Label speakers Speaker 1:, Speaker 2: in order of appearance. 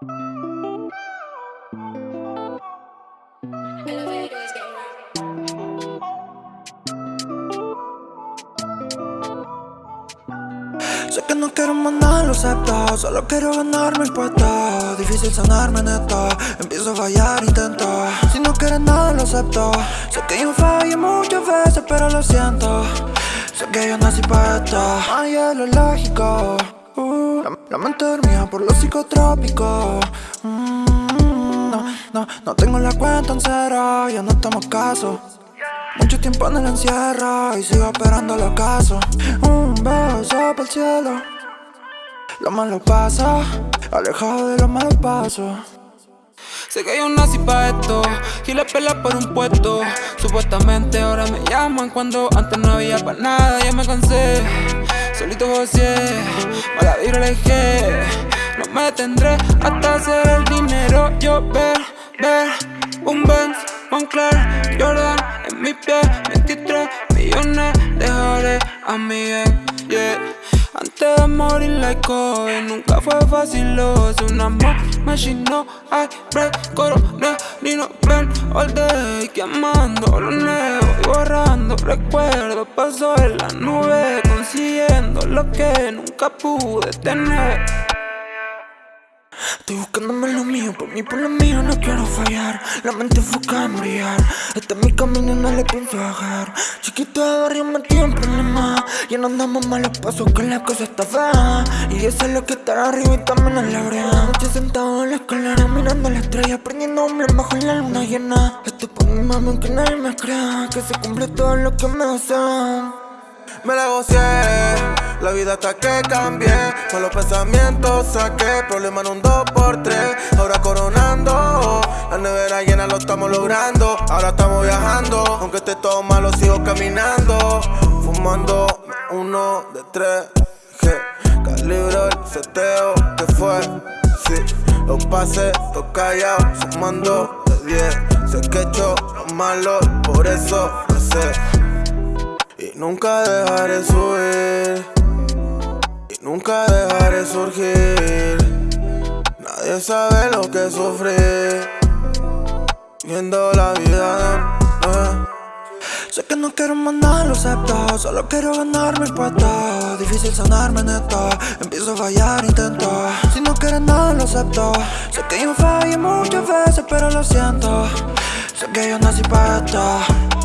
Speaker 1: Sé que no quiero mandar los acepto Solo quiero ganarme el puesto Difícil sanarme en esto Empiezo a fallar, intento. Si no quieres nada lo acepto. Sé que yo fallé muchas veces pero lo siento. Sé que yo nací para esto. Ay, es lo lógico la, mente dormida por los psicotrópicos mm, No, no, no tengo la cuenta en cero Ya no tomo caso. Mucho tiempo en el encierro y sigo esperando los casos Un beso para el cielo. Lo malo pasa, alejado de los malos pasos
Speaker 2: Sé que yo nací pa' esto y la pela por un puesto. Supuestamente ahora me llaman cuando antes no había pa' nada Ya me cansé, solito gocé, No me tendré hasta hacer el dinero. Yo ver, ver, un Benz, Moncler, Jordan en mi pie 23 millones dejaré a mi ex, yeah. Antes de morir like Kobe Nunca fue fácil, lo es. Una machine No hay break, coronel Ni no ven all day. Quemando lo nuevo y borrando recuerdos Paso en la nube Consiguiendo lo que nunca pude tener.
Speaker 1: Estoy buscándome lo mío, por mí, por lo mío no quiero fallar. La mente enfoca en brillar Este es mi camino y no le pienso bajar Chiquito de barrio metí en problemas Ya no andamos malos pasos que la cosa está fea. Y eso es lo que está arriba y también en la brea Noche sentado en la escalera mirando la estrella Prendiéndome bajo la luna llena. Esto es por mi mamá aunque nadie me crea. Que se cumple todo lo que me desean
Speaker 3: Me la gocé la vida hasta que cambié Con los pensamientos saqué Problema en un 2x3 Ahora coronando La nevera llena lo estamos logrando Ahora estamos viajando Aunque esté todo malo sigo caminando Fumando uno de tres G Calibro el seteo que fue Sí, los pases, los callados Sumando de 10 Sé que he hecho lo malo Por eso lo sé Y nunca dejaré subir Nunca dejaré surgir. Nadie sabe lo que sufrí. Viendo la vida eh.
Speaker 1: Sé que no quiero mandar los aceptos Solo quiero ganarme el puesto. Difícil sanarme en esto Empiezo a fallar, intento. Si no quieres nada lo acepto. Sé que yo fallé muchas veces pero lo siento. Sé que yo nací para esto